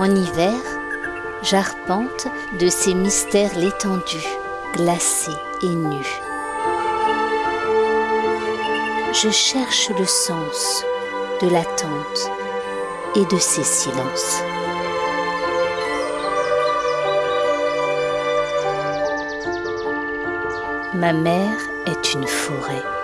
En hiver, j'arpente de ces mystères l'étendue, glacée et nue. Je cherche le sens de l'attente et de ces silences. Ma mère est une forêt.